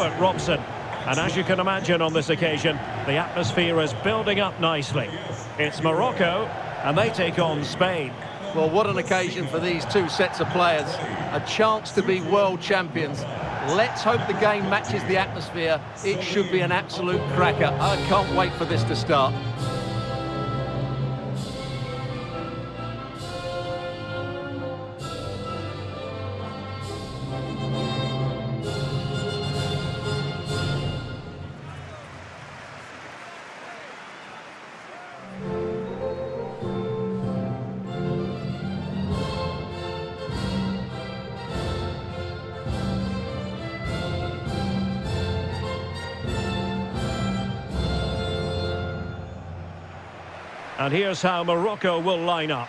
Stuart Robson. And as you can imagine on this occasion, the atmosphere is building up nicely. It's Morocco, and they take on Spain. Well, what an occasion for these two sets of players. A chance to be world champions. Let's hope the game matches the atmosphere. It should be an absolute cracker. I can't wait for this to start. And here's how Morocco will line up.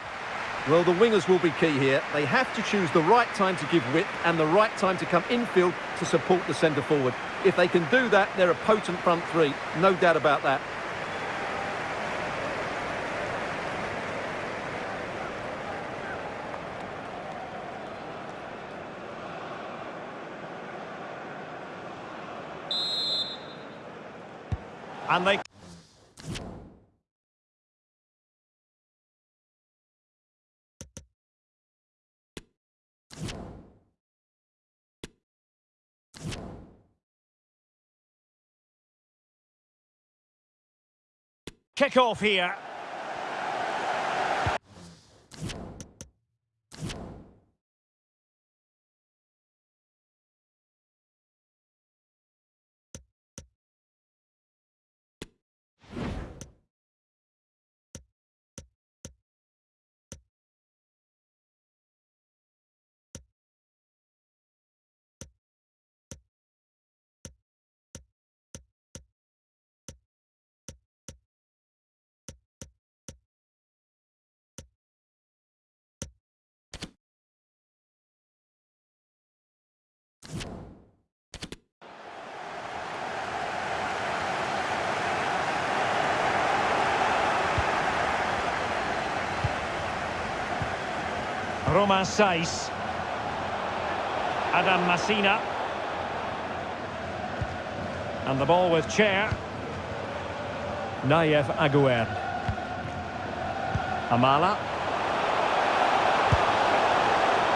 Well, the wingers will be key here. They have to choose the right time to give width and the right time to come infield to support the centre forward. If they can do that, they're a potent front three. No doubt about that. And they... Kick off here. Romain Saïss. Adam Masina. And the ball with Chair. Nayef Aguerd. Amallah.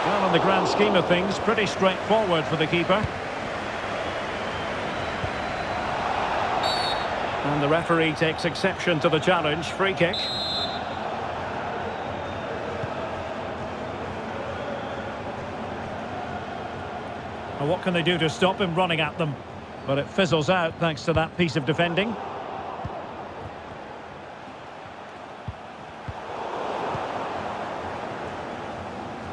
Well, in the grand scheme of things, pretty straightforward for the keeper. And the referee takes exception to the challenge. Free kick. What can they do to stop him running at them? But it fizzles out thanks to that piece of defending.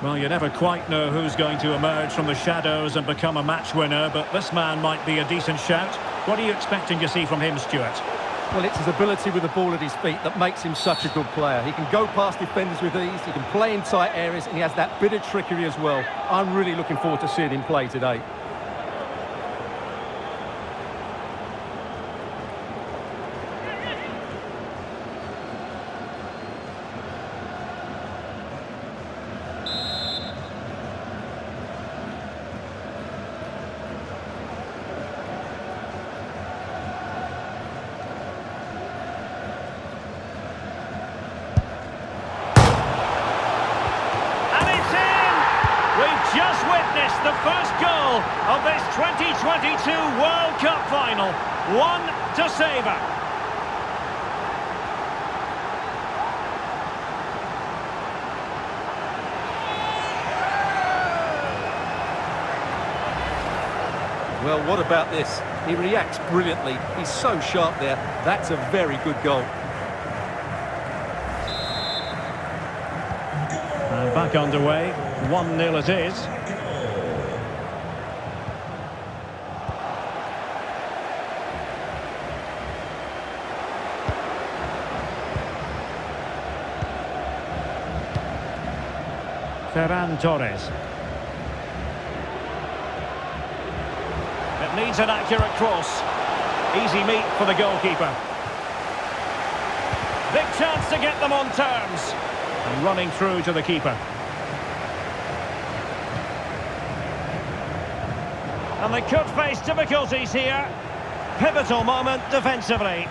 Well, you never quite know who's going to emerge from the shadows and become a match winner, but this man might be a decent shout. What are you expecting to see from him, Stuart? Well, it's his ability with the ball at his feet that makes him such a good player. He can go past defenders with ease, he can play in tight areas, and he has that bit of trickery as well. I'm really looking forward to seeing him play today. the first goal of this 2022 World Cup final. One to savour. Well, what about this? He reacts brilliantly. He's so sharp there. That's a very good goal. And back underway. 1-0 it is. Ferran Torres. Needs an accurate cross. Easy meet for the goalkeeper. Big chance to get them on terms. And running through to the keeper. And they could face difficulties here. Pivotal moment defensively.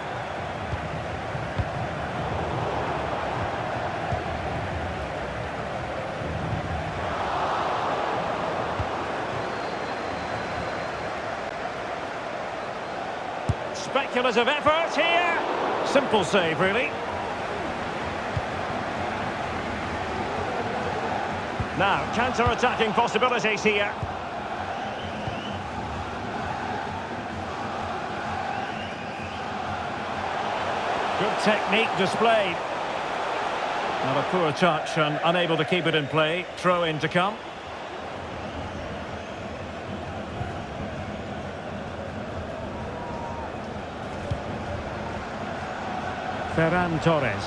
Speculative effort here. Simple save, really. Now, counter-attacking possibilities here. Good technique displayed. Not a poor touch and um, unable to keep it in play. Throw in to come. Ferran Torres.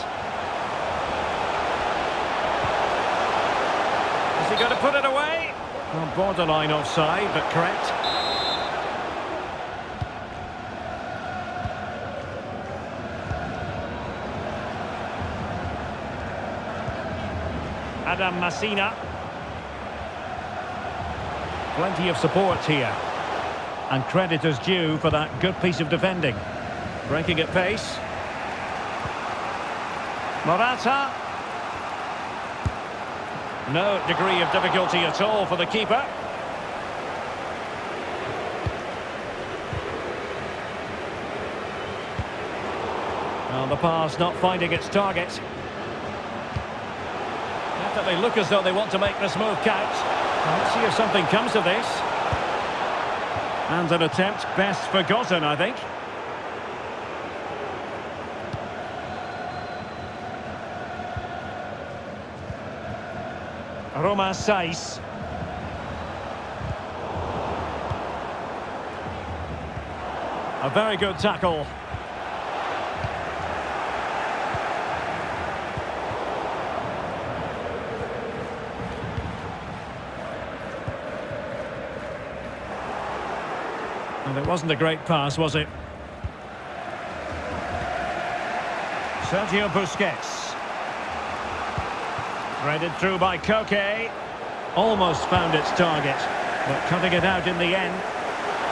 Is he going to put it away? Well, borderline offside, but correct. Adam Masina. Plenty of support here. And credit is due for that good piece of defending. Breaking at pace. Morata. No degree of difficulty at all for the keeper. Well, the pass not finding its target. Definitely look as though they want to make this move count. Let's see if something comes of this. And an attempt best forgotten, I think. Romain Saïss. A very good tackle. And it wasn't a great pass, was it? Sergio Busquets. Threaded through by Koke. Almost found its target, but cutting it out in the end.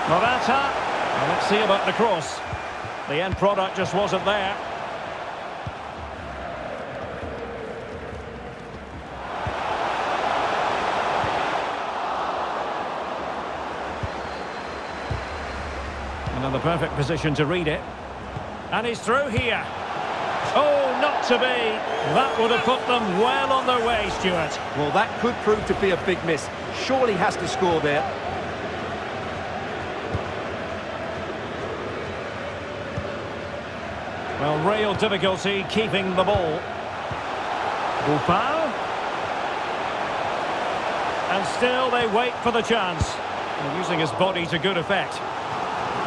Morata. Well, let's see about the cross. The end product just wasn't there. Another perfect position to read it. And he's through here. Oh, to be. That would have put them well on their way, Stuart. Well, that could prove to be a big miss. Surely has to score there. Well, real difficulty keeping the ball. Boufal. And still they wait for the chance. Using his body to good effect.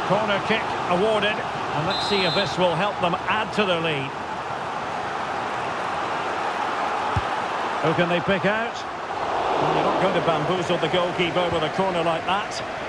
Corner kick awarded. And let's see if this will help them add to their lead. Who can they pick out? Well, you're not going to bamboozle the goalkeeper with a corner like that.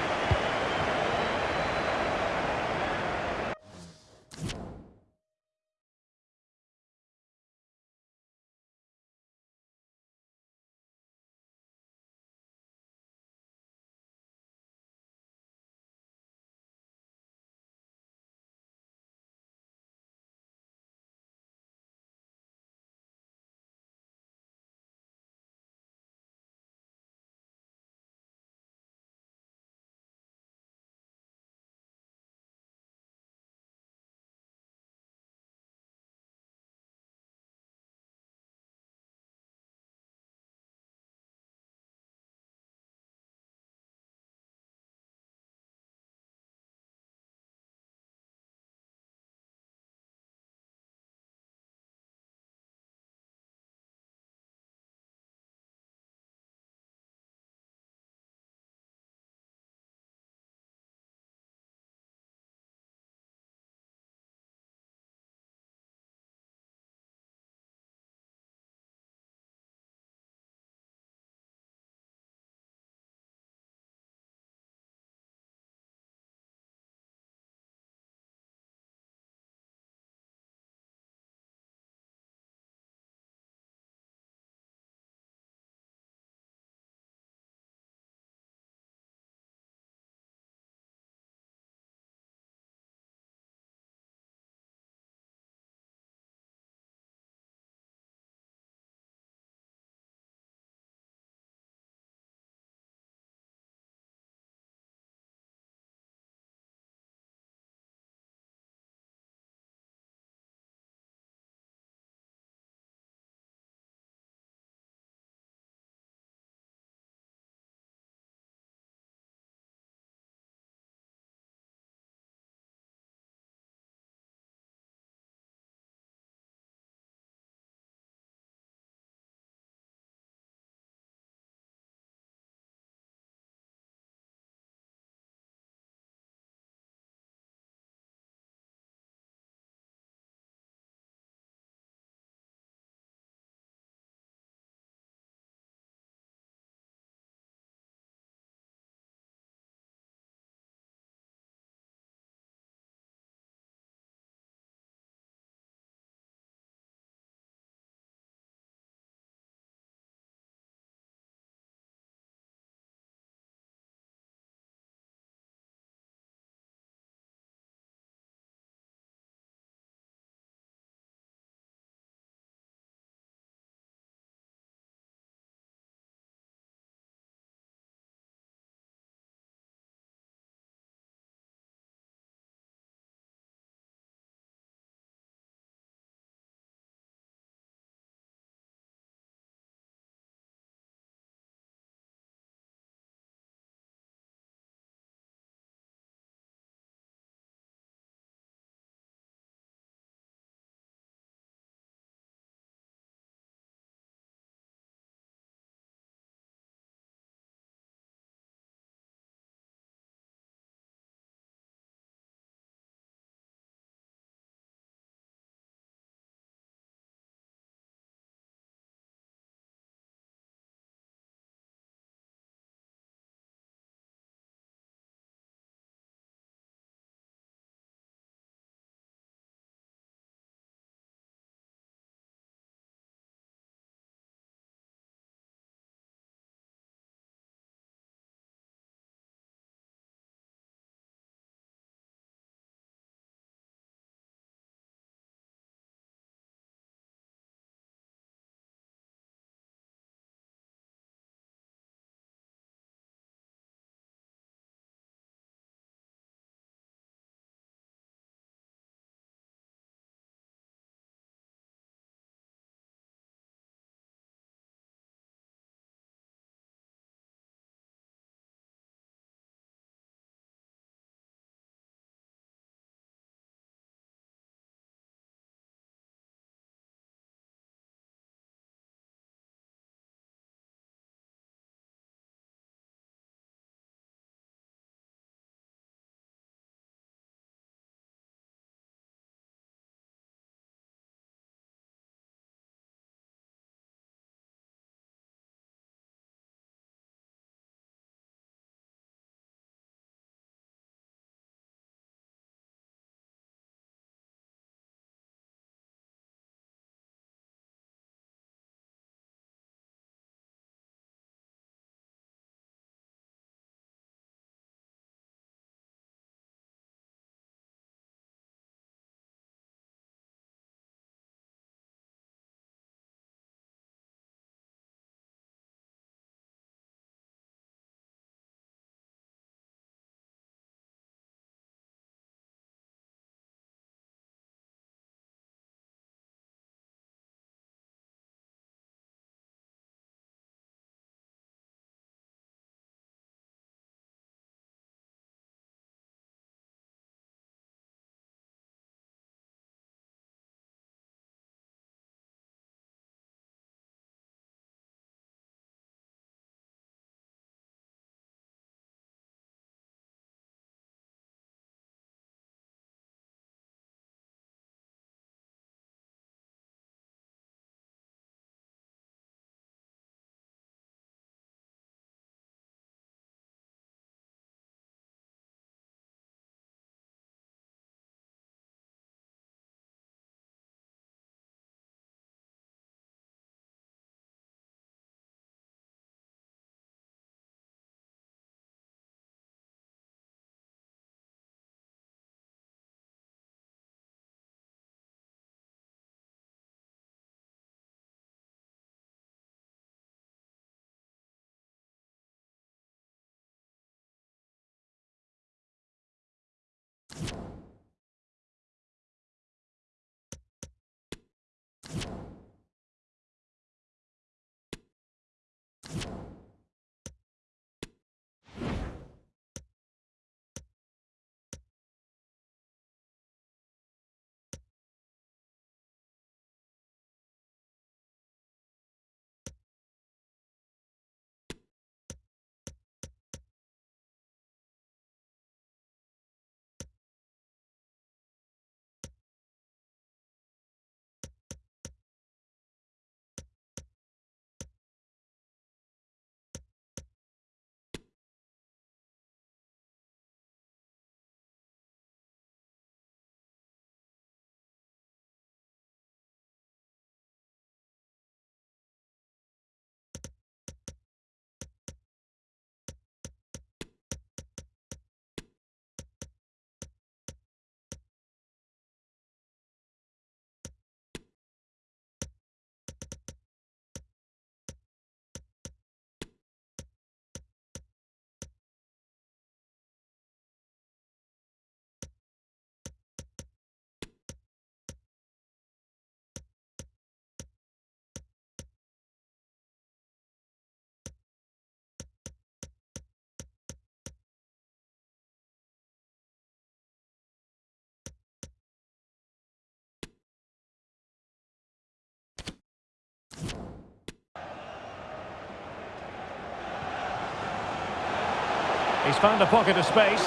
He's found a pocket of space.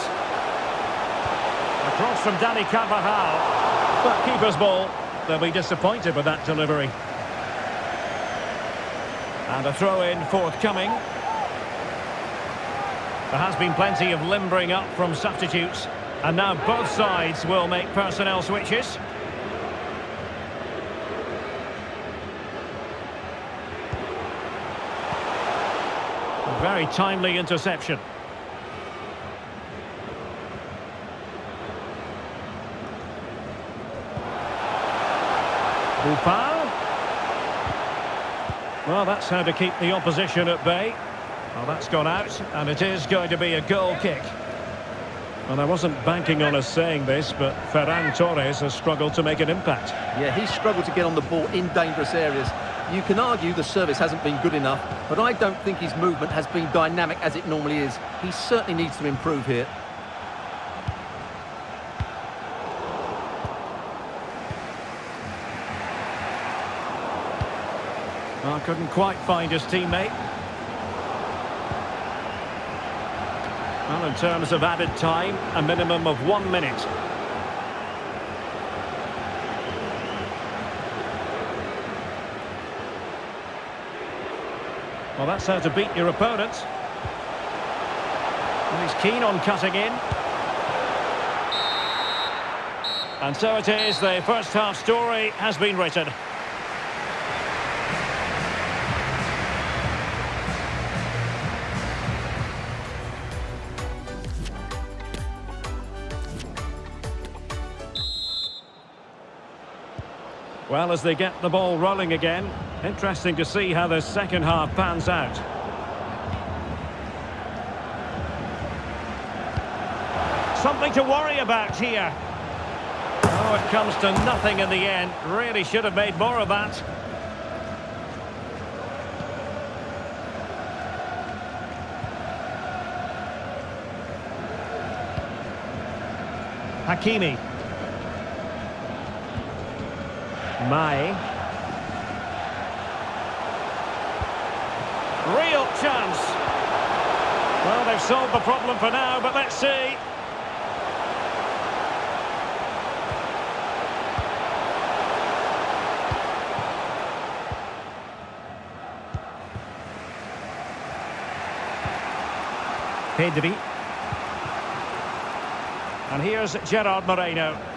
Across from Dani Carvajal. But keeper's ball. They'll be disappointed with that delivery. And a throw-in forthcoming. There has been plenty of limbering up from substitutes. And now both sides will make personnel switches. Very timely interception. Well, that's how to keep the opposition at bay. Well, that's gone out, and it is going to be a goal kick. And I wasn't banking on us saying this, but Ferran Torres has struggled to make an impact. Yeah, he's struggled to get on the ball in dangerous areas. You can argue the service hasn't been good enough, but I don't think his movement has been dynamic as it normally is. He certainly needs to improve here. Couldn't quite find his teammate. Well, in terms of added time, a minimum of one minute. Well, that's how to beat your opponent. And he's keen on cutting in. And so it is, the first half story has been written. Well, as they get the ball rolling again, interesting to see how the second half pans out. Something to worry about here. Oh, it comes to nothing in the end. Really should have made more of that. Hakimi. Mai. Real chance. Well, they've solved the problem for now, but let's see. Pedri. And here's Gerard Moreno.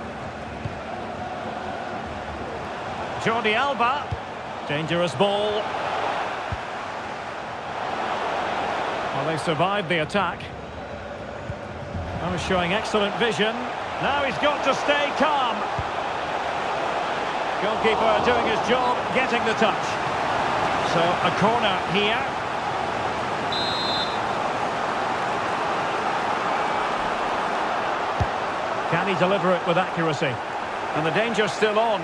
Jordi Alba. Dangerous ball. Well, they survived the attack. Oh, showing excellent vision. Now he's got to stay calm. Goalkeeper doing his job, getting the touch. So, a corner here. Can he deliver it with accuracy? And the danger's still on.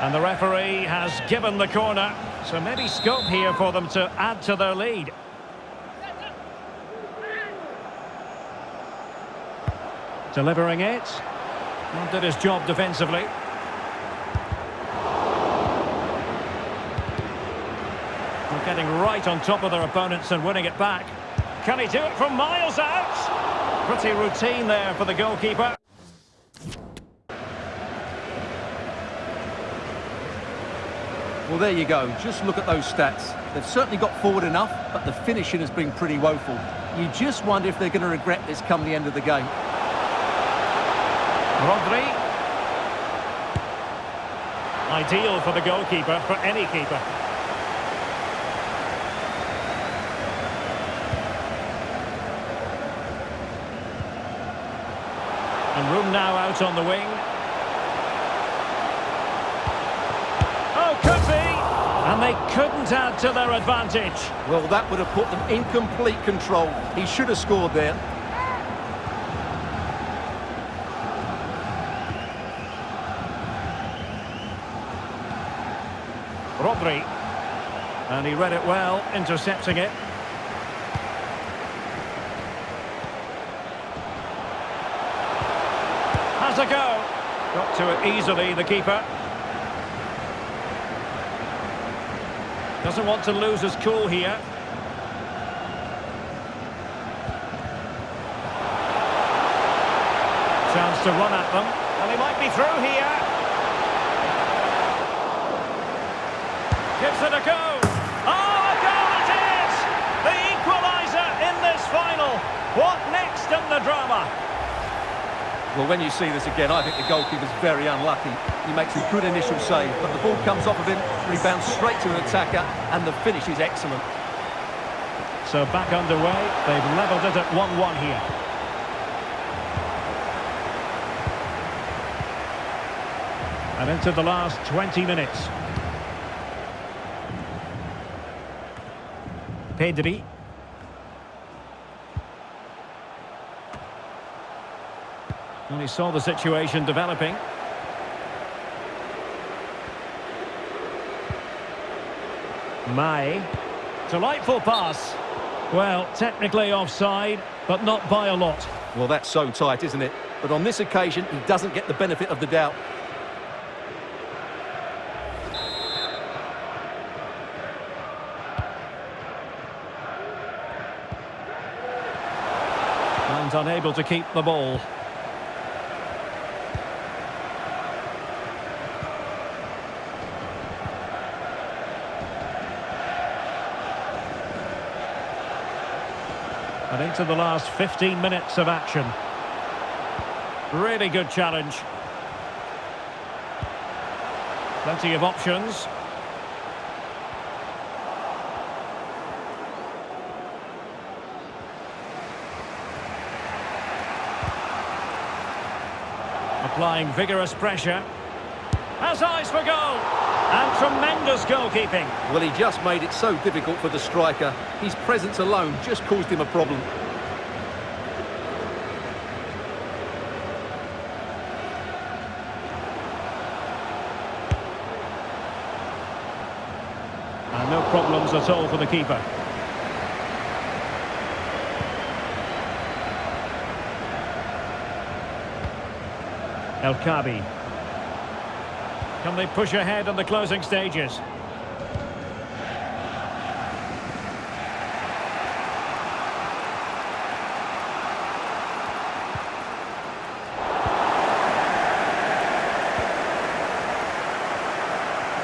And the referee has given the corner. So maybe scope here for them to add to their lead. Delivering it. Well, did his job defensively. Well, getting right on top of their opponents and winning it back. Can he do it from miles out? Pretty routine there for the goalkeeper. Well, there you go. Just look at those stats. They've certainly got forward enough, but the finishing has been pretty woeful. You just wonder if they're going to regret this come the end of the game. Rodri. Ideal for the goalkeeper, for any keeper. And room now out on the wing. Oh, could be! And they couldn't add to their advantage. Well, that would have put them in complete control. He should have scored there. Rodri. And he read it well, intercepting it. Has a go. Got to it easily, the keeper. Doesn't want to lose his cool here. Chance to run at them. And he might be through here. Gives it a go. Oh, a goal it is! The equaliser in this final. What next in the drama? Well, when you see this again, I think the goalkeeper's very unlucky. He makes a good initial save, but the ball comes off of him, rebounds straight to an attacker, and the finish is excellent. So back underway. They've levelled it at 1-1 here. And into the last 20 minutes. Pedri. And he saw the situation developing. Mai. Delightful pass. Well, technically offside, but not by a lot. Well, that's so tight, isn't it? But on this occasion, he doesn't get the benefit of the doubt. And unable to keep the ball. Into the last 15 minutes of action. Really good challenge. Plenty of options. Applying vigorous pressure. Has eyes for goal. And tremendous goalkeeping. Well, he just made it so difficult for the striker. His presence alone just caused him a problem. And problems at all for the keeper. El Kaabi. Can they push ahead in the closing stages?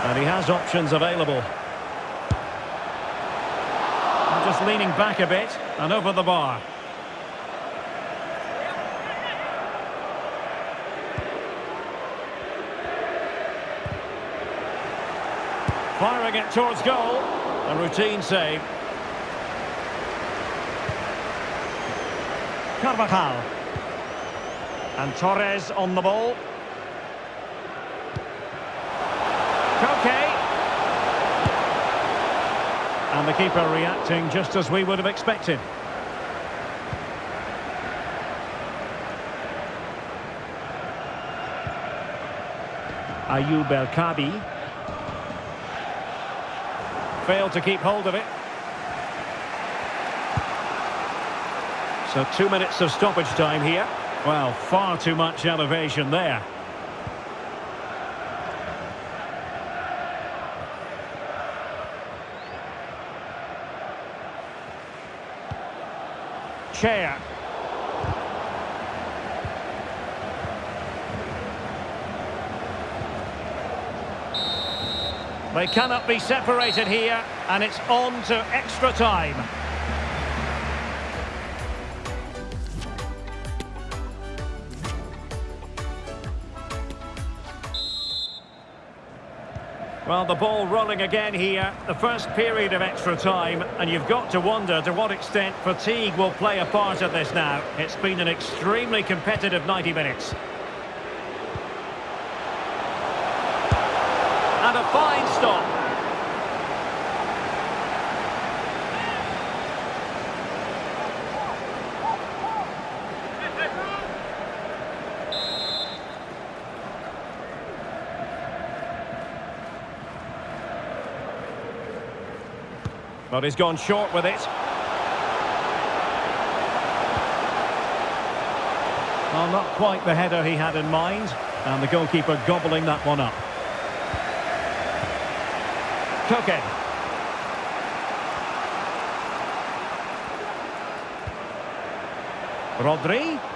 And he has options available. Leaning back a bit and over the bar. Firing it towards goal. A routine save. Carvajal. And Torres on the ball. Koke. And the keeper reacting just as we would have expected. Ayoub El Kaabi. Failed to keep hold of it. So two minutes of stoppage time here. Well, far too much elevation there. Chair. They cannot be separated here, and it's on to extra time. Well, the ball rolling again here, the first period of extra time, and you've got to wonder to what extent fatigue will play a part of this now. It's been an extremely competitive 90 minutes. And a fine stop. But he's gone short with it. Well, not quite the header he had in mind. And the goalkeeper gobbling that one up. Koke. Rodri.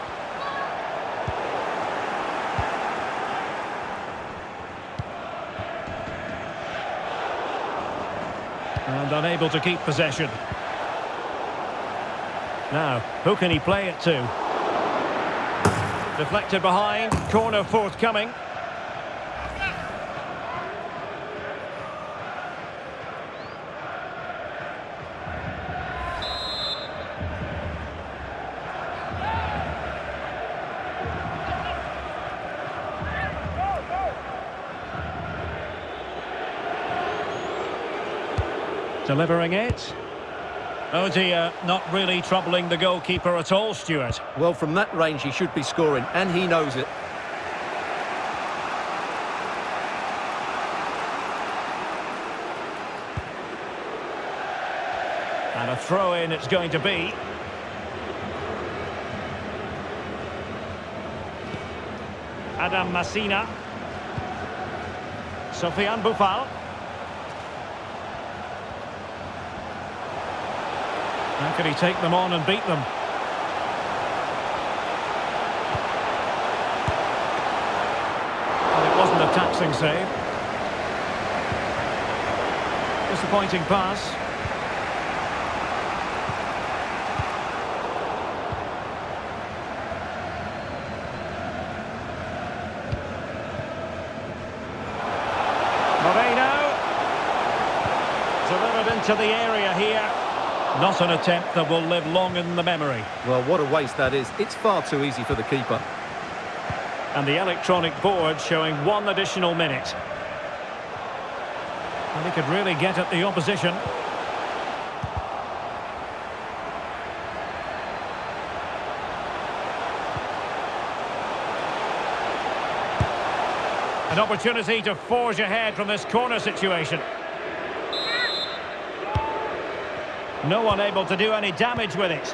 And unable to keep possession. Now, who can he play it to? Deflected behind, corner forthcoming. Delivering it. Oh dear, not really troubling the goalkeeper at all, Stuart. Well, from that range, he should be scoring, and he knows it. And a throw-in it's going to be. Adam Masina. Sofiane Boufal. Can he take them on and beat them? Well, it wasn't a taxing save. Disappointing pass. Moreno. Delivered into the area. Not an attempt that will live long in the memory. Well, what a waste that is. It's far too easy for the keeper. And the electronic board showing one additional minute. And he could really get at the opposition. An opportunity to forge ahead from this corner situation. No one able to do any damage with it.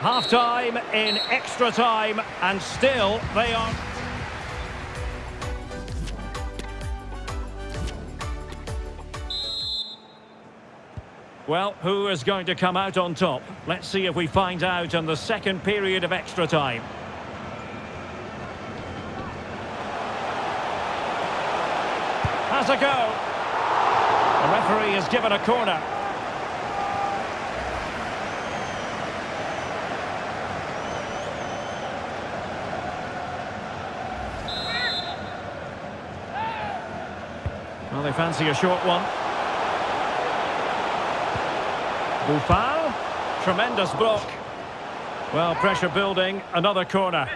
Half-time in extra time, and still they are... Well, who is going to come out on top? Let's see if we find out in the second period of extra time. Has a go. Referee has given a corner. Well, they fancy a short one. Boufal. Tremendous block. Well, pressure building. Another corner.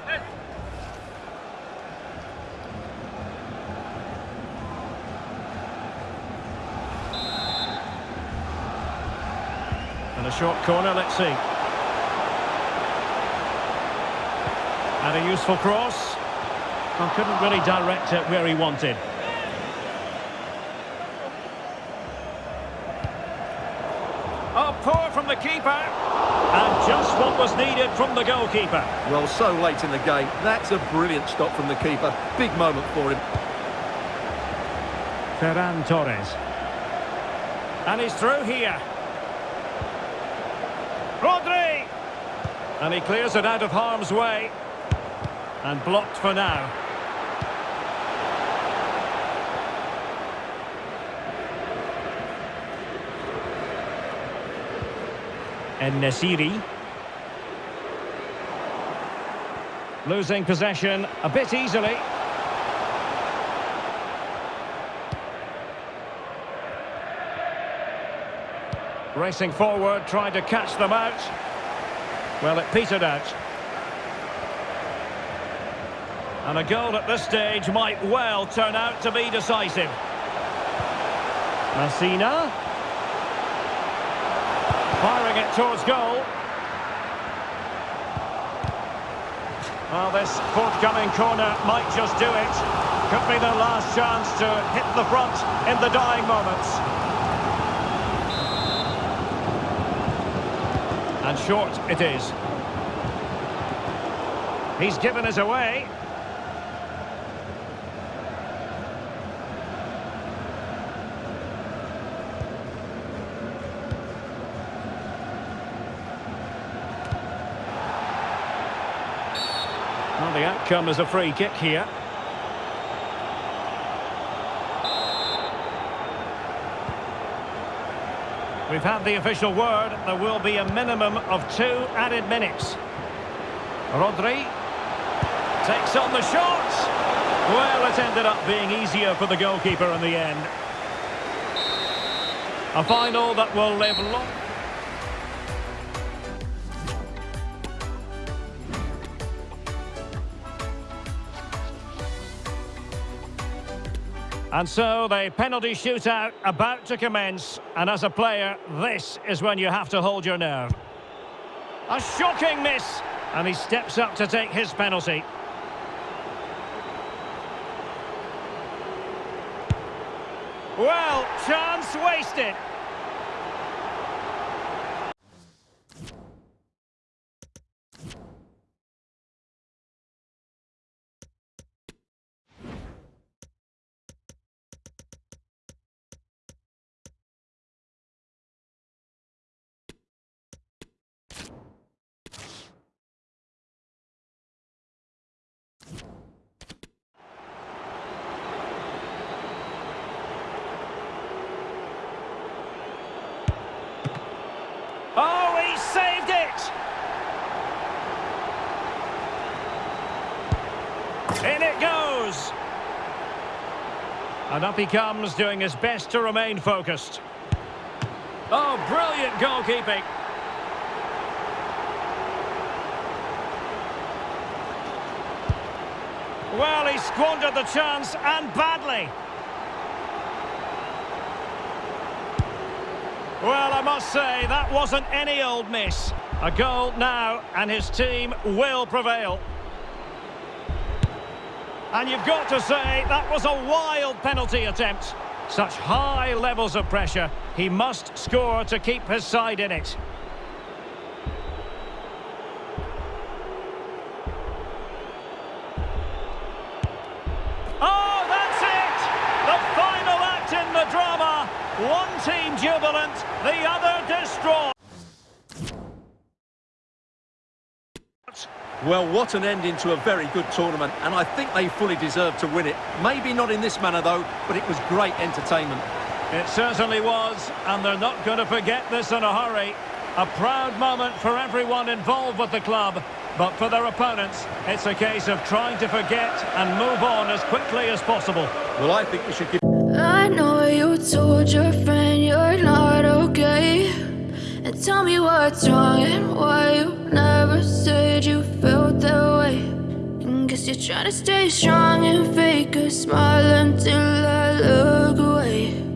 Short corner, let's see. And a useful cross. Well, couldn't really direct it where he wanted. Oh, poor from the keeper. And just what was needed from the goalkeeper. Well, so late in the game. That's a brilliant stop from the keeper. Big moment for him. Ferran Torres. And he's through here. Rodri! And he clears it out of harm's way. And blocked for now. En-Nesyri. Losing possession a bit easily. Racing forward, trying to catch them out. Well, it petered out. And a goal at this stage might well turn out to be decisive. Masina. Firing it towards goal. Well, this forthcoming corner might just do it. Could be their last chance to hit the front in the dying moments. And short it is. He's given us away. Well, the outcome is a free kick here. We've had the official word. There will be a minimum of two added minutes. Rodri takes on the shot. Well, it ended up being easier for the goalkeeper in the end. A final that will live long. And so the penalty shootout about to commence. And as a player, this is when you have to hold your nerve. A shocking miss. And he steps up to take his penalty. Well, chance wasted. Oh, he saved it! In it goes! And up he comes, doing his best to remain focused. Oh, brilliant goalkeeping. Well, he squandered the chance, and badly. Well, I must say, that wasn't any old miss. A goal now, and his team will prevail. And you've got to say, that was a wild penalty attempt. Such high levels of pressure. He must score to keep his side in it. Oh, that's it! The final act in the drama. One team jubilant, the other distraught. Well, what an ending to a very good tournament, and I think they fully deserve to win it. Maybe not in this manner, though, but it was great entertainment. It certainly was, and they're not going to forget this in a hurry. A proud moment for everyone involved with the club, but for their opponents, it's a case of trying to forget and move on as quickly as possible. Well, I think we should give... I know you told your friend you're not okay And tell me what's wrong and why you never said you felt that way. And Guess you're trying to stay strong and fake a smile until I look away